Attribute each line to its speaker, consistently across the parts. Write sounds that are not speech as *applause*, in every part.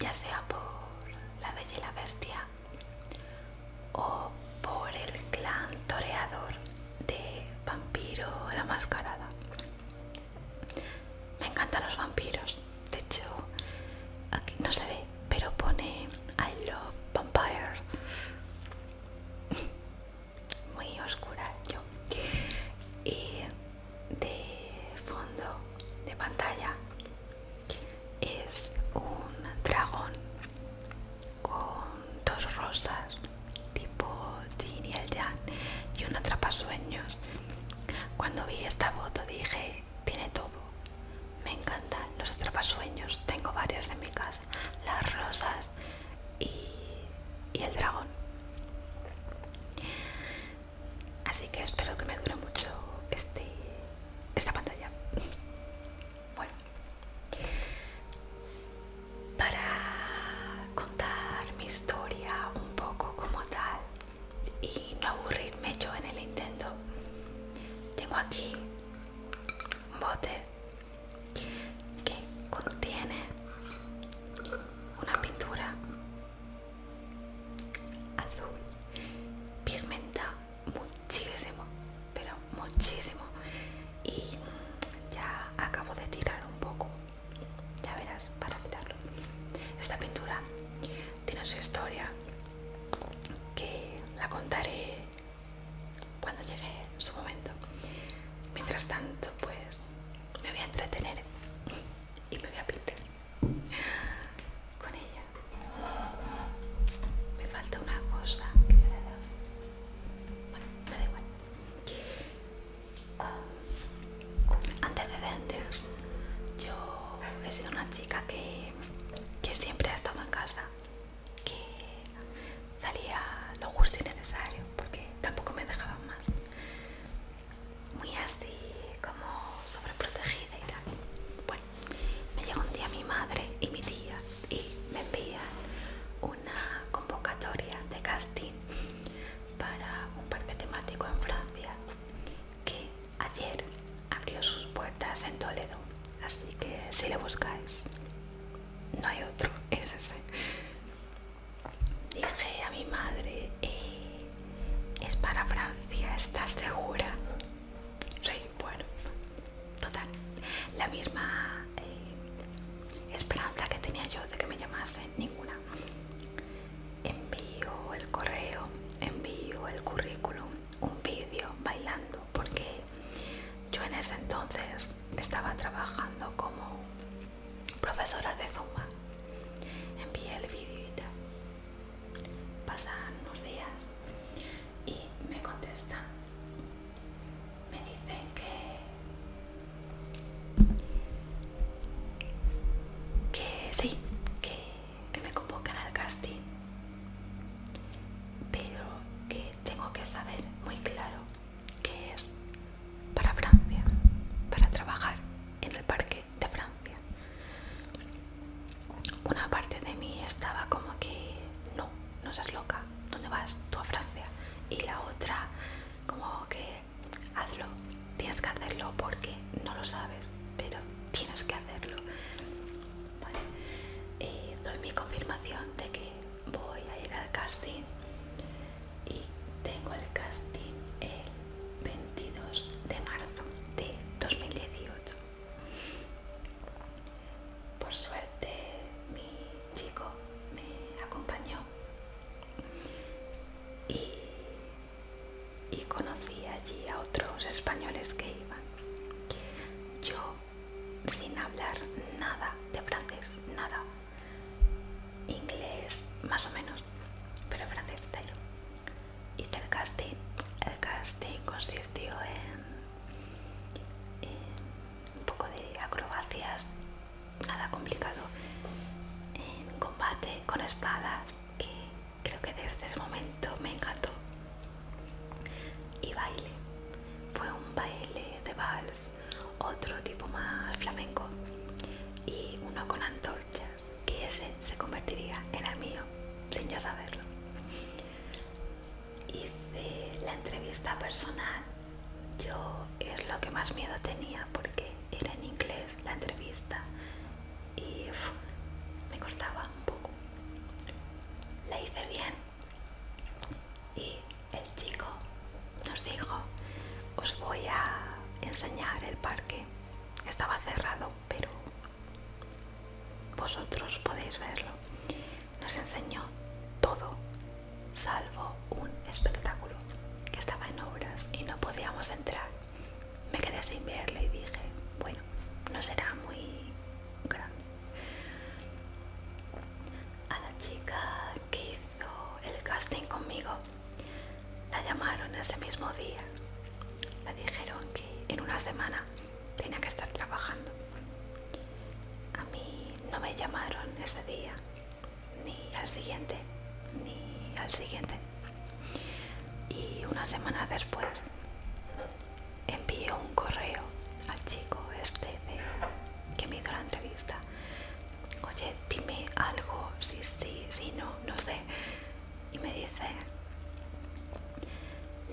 Speaker 1: ya sea por la bella y la bestia. antecedentes yo he sido una chica que, que siempre ha estado en casa. ese entonces estaba trabajando. más miedo. llamaron ese día, ni al siguiente, ni al siguiente. Y una semana después envié un correo al chico este que me hizo la entrevista. Oye, dime algo, si sí, si, si no, no sé. Y me dice,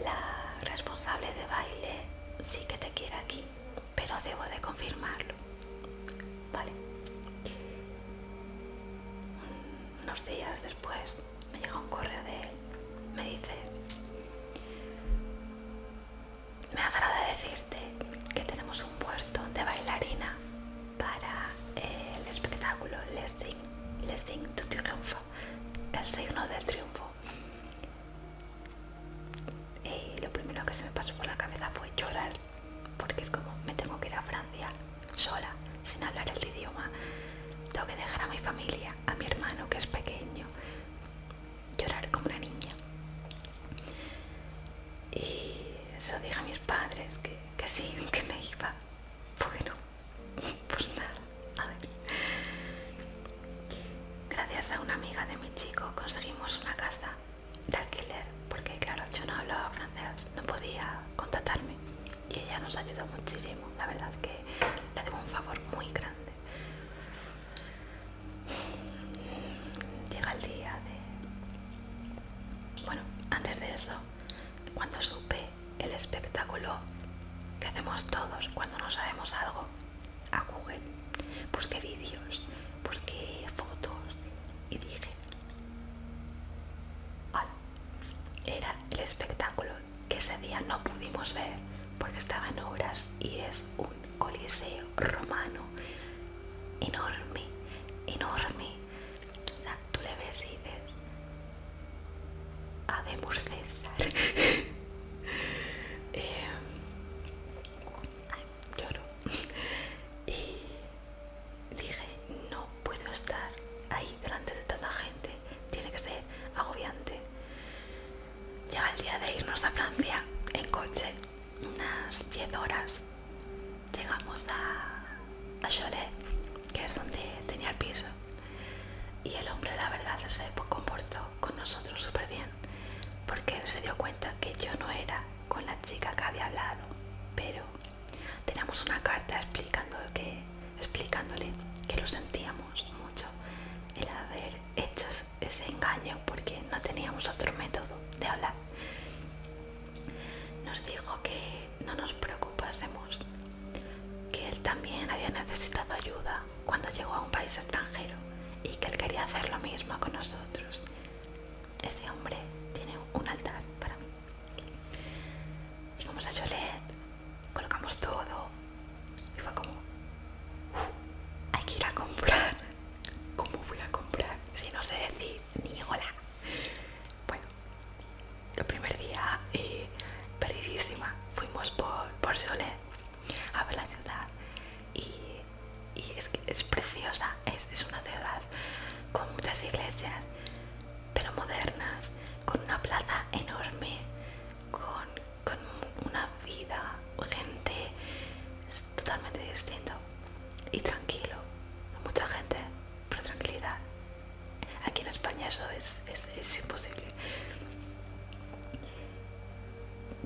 Speaker 1: la responsable de baile sí que te quiere aquí, pero debo de confirmar mi familia. y es dijo que no nos preocupásemos, que él también había necesitado ayuda cuando llegó a un país extranjero y que él quería hacer lo mismo con nosotros.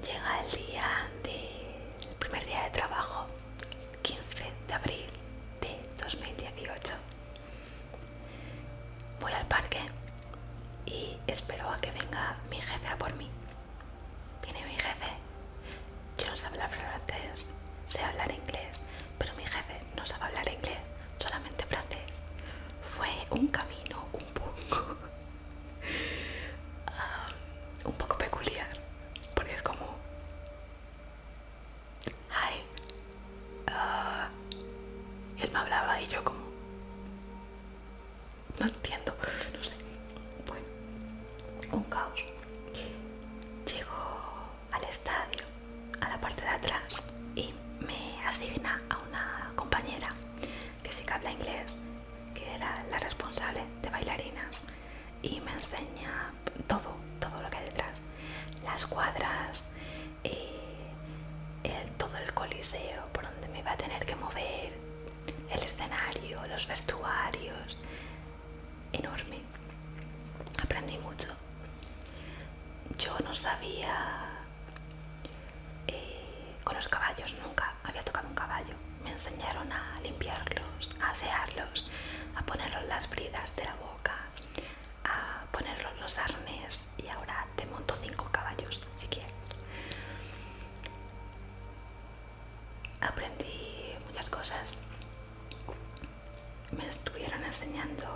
Speaker 1: 田海里 todo, todo lo que hay detrás, las cuadras, eh, todo el coliseo por donde me iba a tener que mover, el escenario, los vestuarios, enorme. Aprendí mucho. Yo no sabía eh, con los caballos, nunca había tocado un caballo. Me enseñaron a limpiarlos, a asearlos, a ponerlos las bridas de la boca arnés y ahora te monto cinco caballos si quieres. Aprendí muchas cosas. Me estuvieron enseñando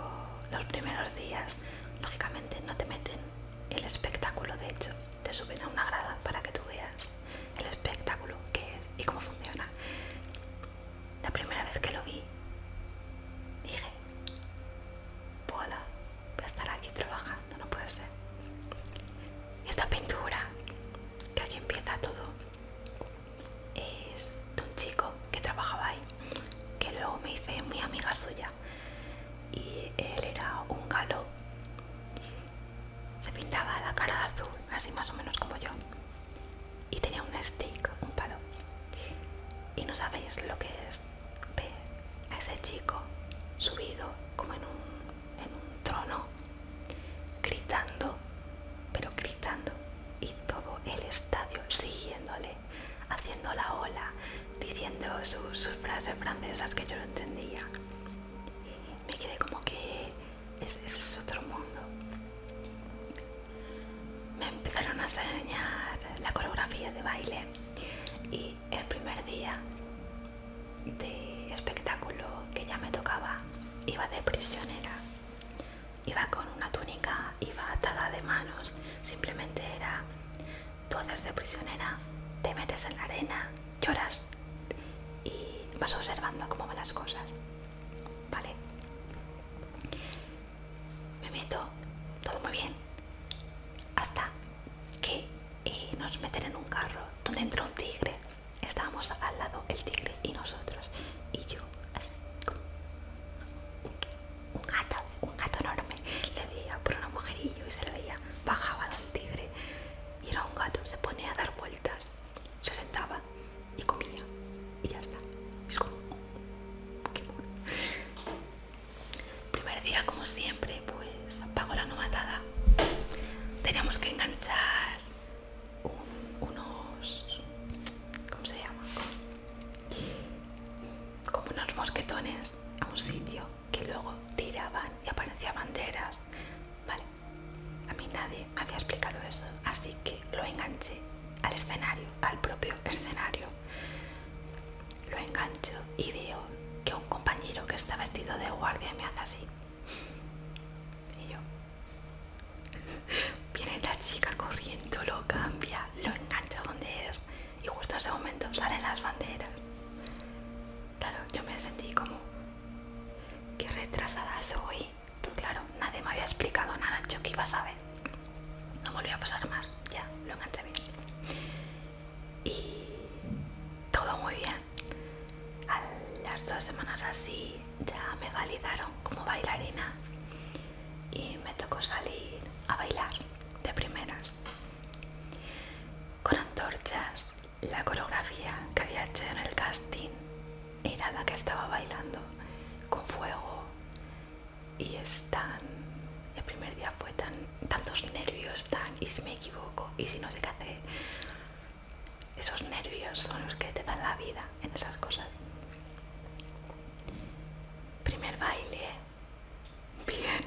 Speaker 1: los primeros días. Lógicamente no te meten el espectáculo, de hecho, te suben a una gran iba con una túnica, iba atada de manos, simplemente era, tú haces de prisionera, te metes en la arena, lloras y vas observando cómo van las cosas. mosquetones a un sitio que luego tiraban que había hecho en el casting era la que estaba bailando con fuego. Y es tan... el primer día fue tan... tantos nervios, tan... y si me equivoco, y si no sé qué hacer esos nervios son los que te dan la vida en esas cosas. Primer baile bien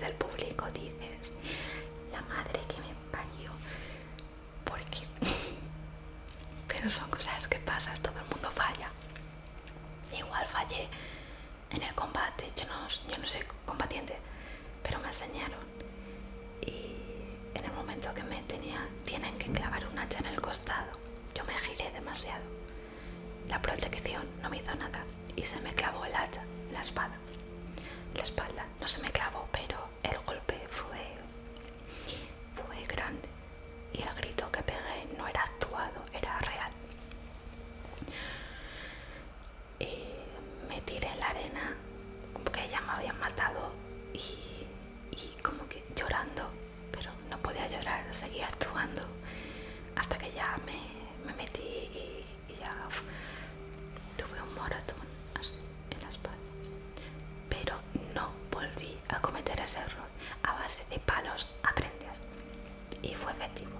Speaker 1: del público dices, la madre que me parió, porque... *laughs* Pero son cosas que pasan, todo el mundo falla. Igual fallé en el combate, yo no, yo no soy combatiente, pero me enseñaron. Y en el momento que me tenía, tienen que clavar un hacha en el costado. Yo me giré demasiado. La protección no me hizo nada y se me clavó el hacha en la espada la espalda. No se me clavó, pero el golpe fue, fue grande. Y el grito que pegué no era actuado, era real. Y me tiré en la arena, como que ya me habían matado y, y como que llorando, pero no podía llorar, seguía actuando hasta que ya me, me metí y, y ya tuve un moratón así. cometer ese error. A base de palos aprendes. Y fue efectivo.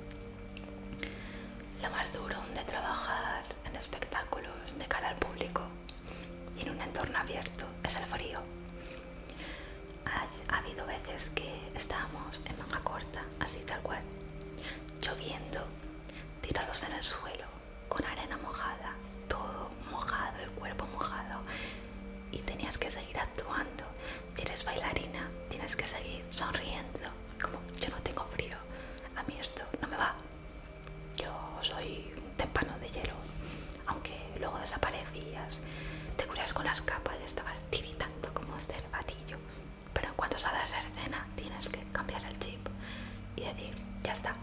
Speaker 1: Lo más duro de trabajar en espectáculos de cara al público y en un entorno abierto es el frío. Ha, ha habido veces que estábamos en manga corta, así tal cual, lloviendo, tirados en el suelo, con arena mojada, todo mojado, el cuerpo añadir. Ya está.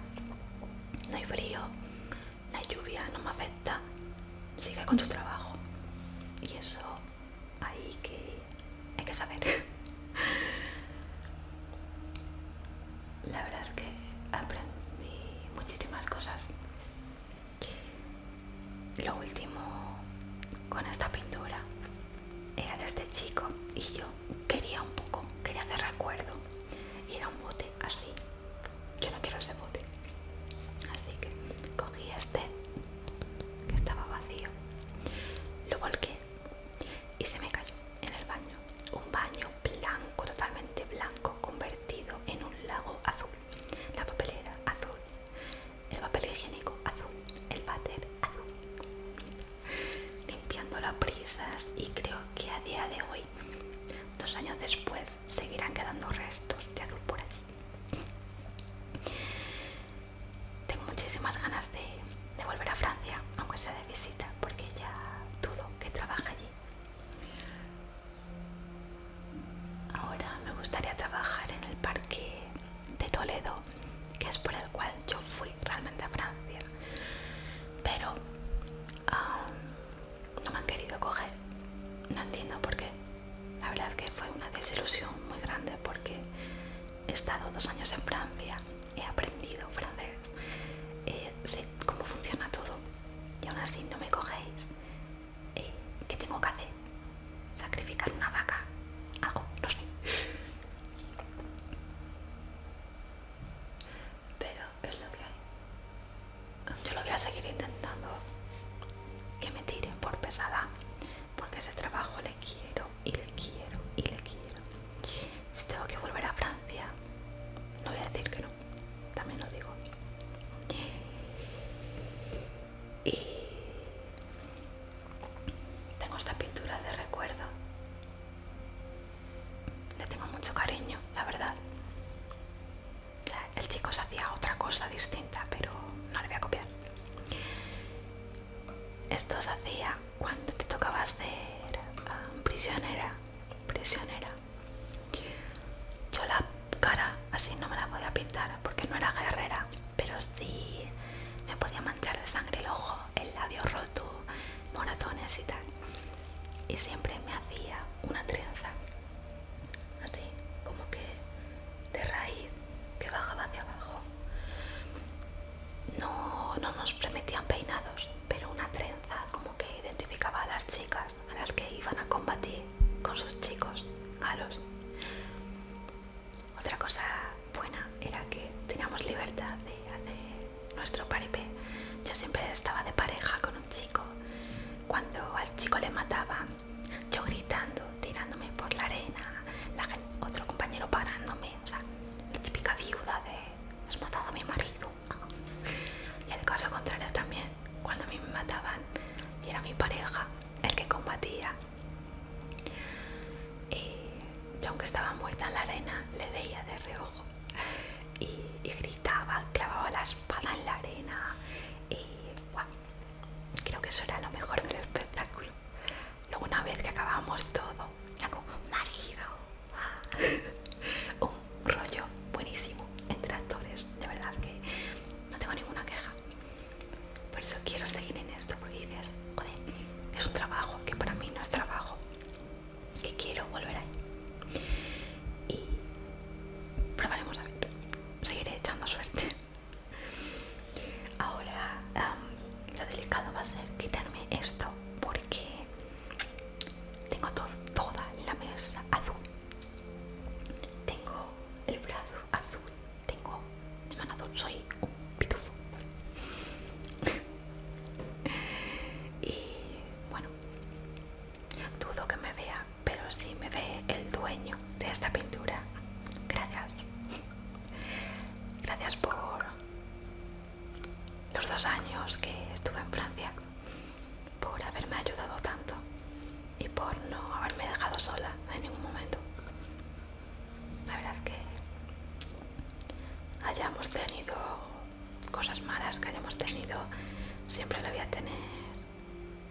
Speaker 1: siempre la voy a tener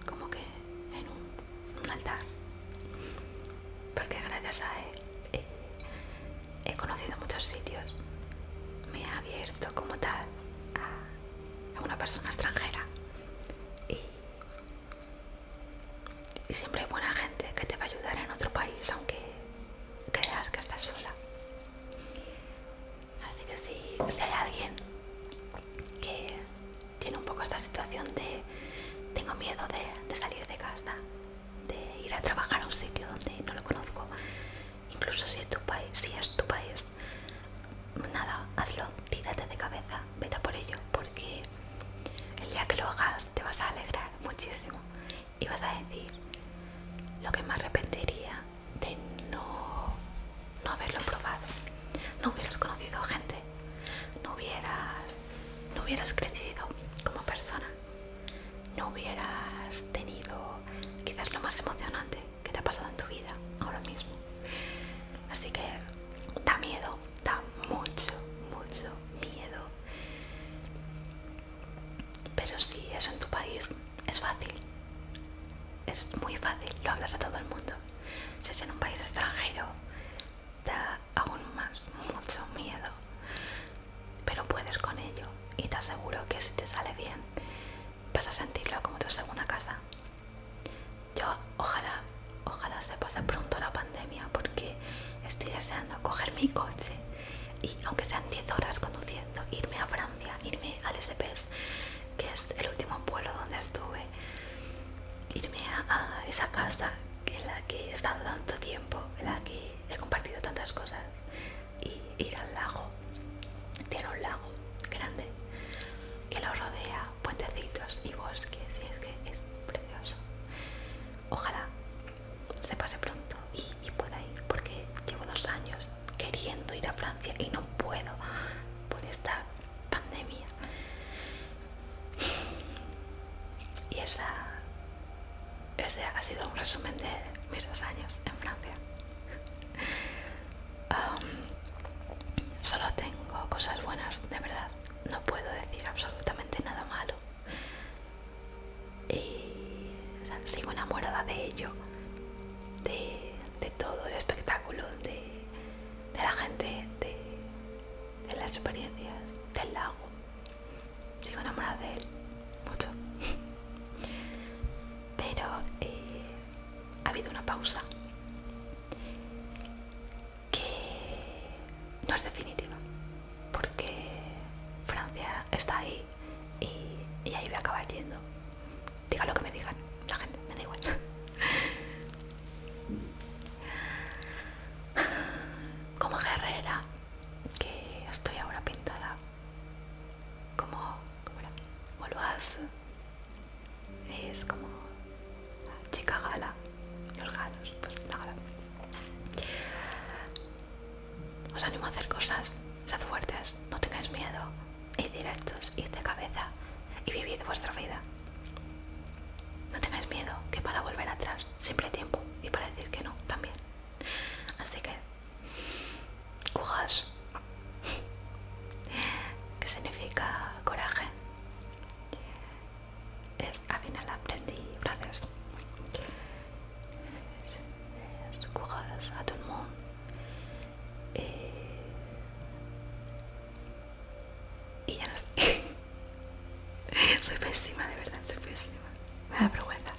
Speaker 1: como que en un, altar. Porque gracias a él he, conocido muchos sitios. Me ha abierto como tal a, una persona extranjera. Y, y siempre bueno hubieras crecido como persona, no hubieras tenido quizás lo más emocionante grâce à tout le monde. Y, ya no sé. *laughs* soy pésima, de verdad, soy pésima. Me da vergüenza.